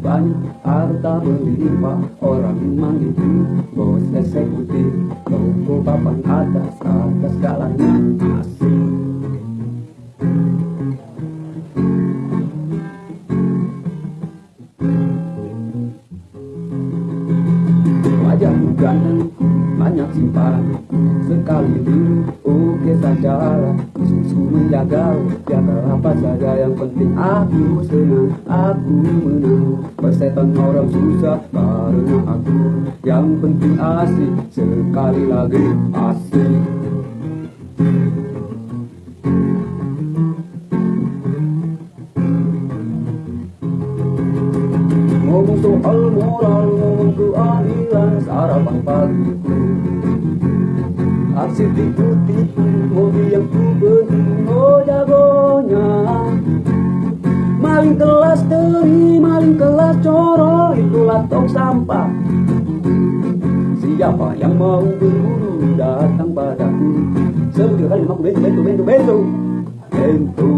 banyak harta berlimpah orang manggil bos eksekutif toko papan atas atas segalanya asik wajah ganteng banyak simpan sekali dulu oke saja menjaga biar apa saja yang penting. Aku senang aku menang. Persetan orang susah karena aku yang penting asik. Sekali lagi asik. Ngomong soal moral ngomong keadilan sarapan pagiku aksi tipu-tipu mobil yang ku beli oh jagonya. Maling kelas teri maling kelas coro itulah tong sampah. Siapa yang mau berburu datang padaku? Sebut kali aku bentu bentu bentu bentu bentu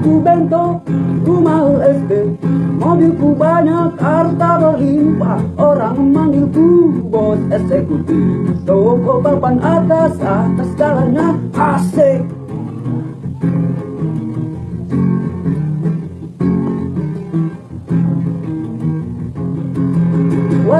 Namaku Bento, rumah SD Mobilku banyak, harta berlimpah. Orang memanggilku bos eksekutif Toko papan atas, atas jalannya asik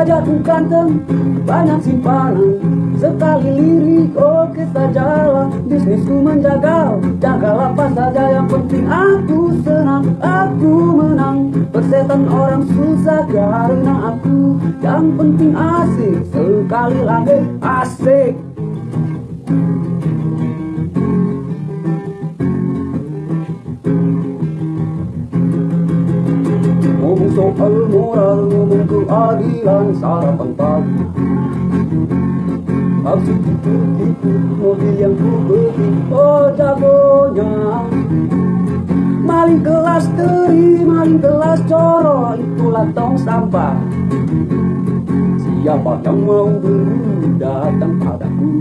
Wajahku ganteng, banyak simpanan. Sekali lirik, oke saja Bisnisku menjaga, jaga apa saja Yang penting. Aku senang, aku menang. Persetan orang susah karena aku. Yang penting asik, sekali lagi asik. Ngomong soal moral, keadilan sarapan pagi Aksi tipu-tipu mobil yang ku beli Oh jagonya. Maling kelas teri, maling kelas coro Itulah tong sampah. Siapa yang mau berburu datang padaku.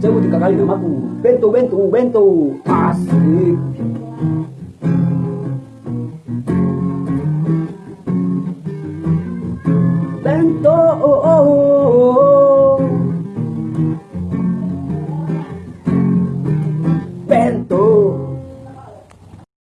Sebut tiga kali namaku. Bento, bento, bento. Asik Bento